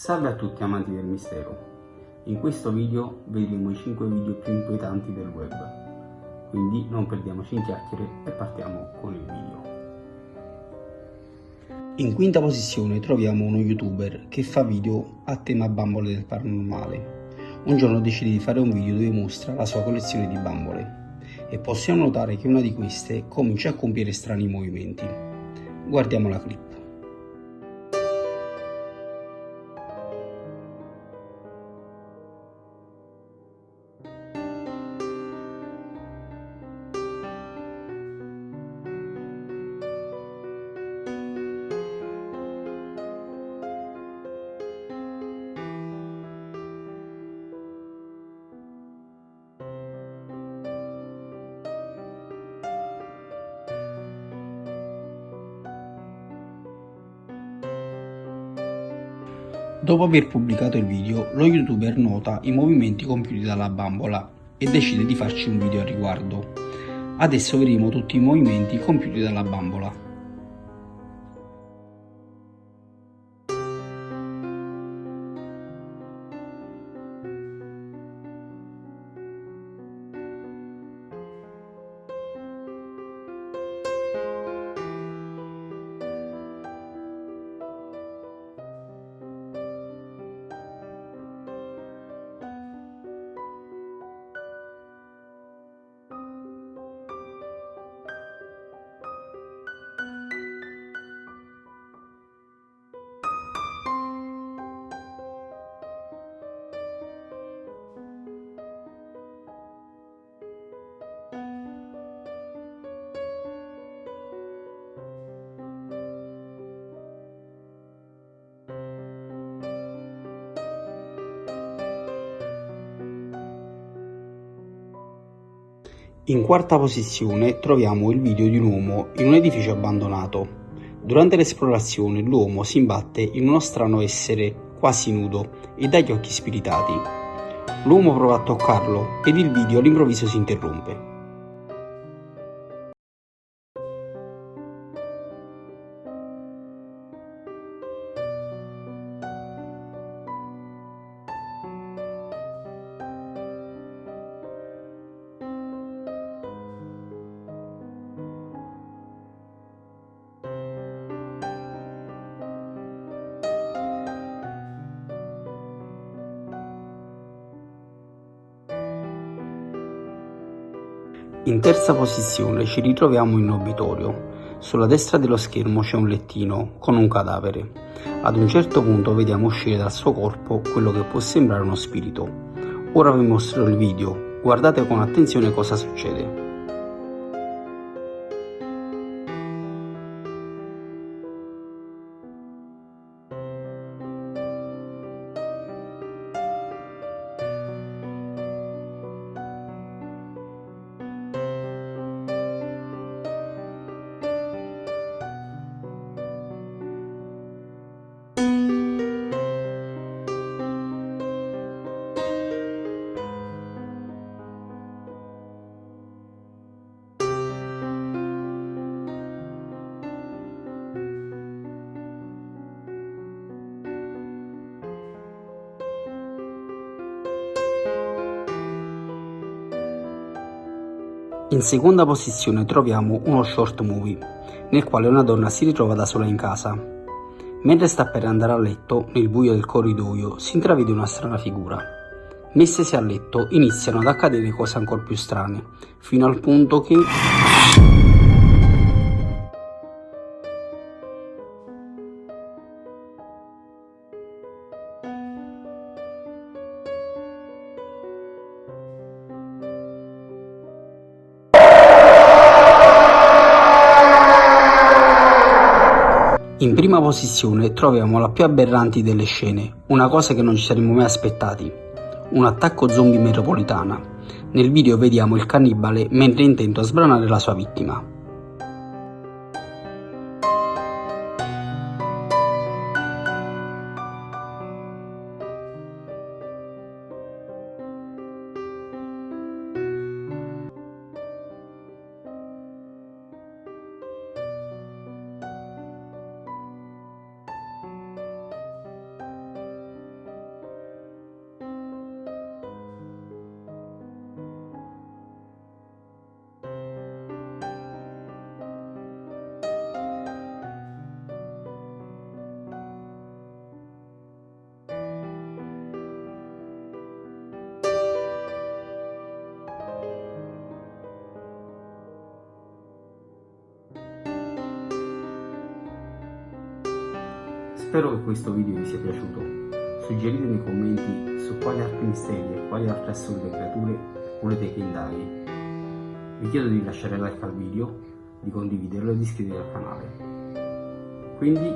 Salve a tutti amanti del mistero. In questo video vedremo i 5 video più inquietanti del web. Quindi non perdiamoci in chiacchiere e partiamo con il video. In quinta posizione troviamo uno youtuber che fa video a tema bambole del paranormale. Un giorno decide di fare un video dove mostra la sua collezione di bambole e possiamo notare che una di queste comincia a compiere strani movimenti. Guardiamo la clip. Dopo aver pubblicato il video, lo youtuber nota i movimenti compiuti dalla bambola e decide di farci un video a riguardo. Adesso vedremo tutti i movimenti compiuti dalla bambola. In quarta posizione troviamo il video di un uomo in un edificio abbandonato. Durante l'esplorazione l'uomo si imbatte in uno strano essere quasi nudo e dagli occhi spiritati. L'uomo prova a toccarlo ed il video all'improvviso si interrompe. In terza posizione ci ritroviamo in obitorio. Sulla destra dello schermo c'è un lettino con un cadavere. Ad un certo punto vediamo uscire dal suo corpo quello che può sembrare uno spirito. Ora vi mostro il video, guardate con attenzione cosa succede. In seconda posizione troviamo uno short movie, nel quale una donna si ritrova da sola in casa. Mentre sta per andare a letto, nel buio del corridoio, si intravede una strana figura. Messesi a letto, iniziano ad accadere cose ancora più strane, fino al punto che... In prima posizione troviamo la più aberranti delle scene, una cosa che non ci saremmo mai aspettati, un attacco zombie metropolitana. Nel video vediamo il cannibale mentre è intento a sbranare la sua vittima. Spero che questo video vi sia piaciuto. Suggerite nei commenti su quali altri misteri e quali altre assurde creature volete che indaghi. Vi chiedo di lasciare like al video, di condividerlo e di iscrivervi al canale. Quindi...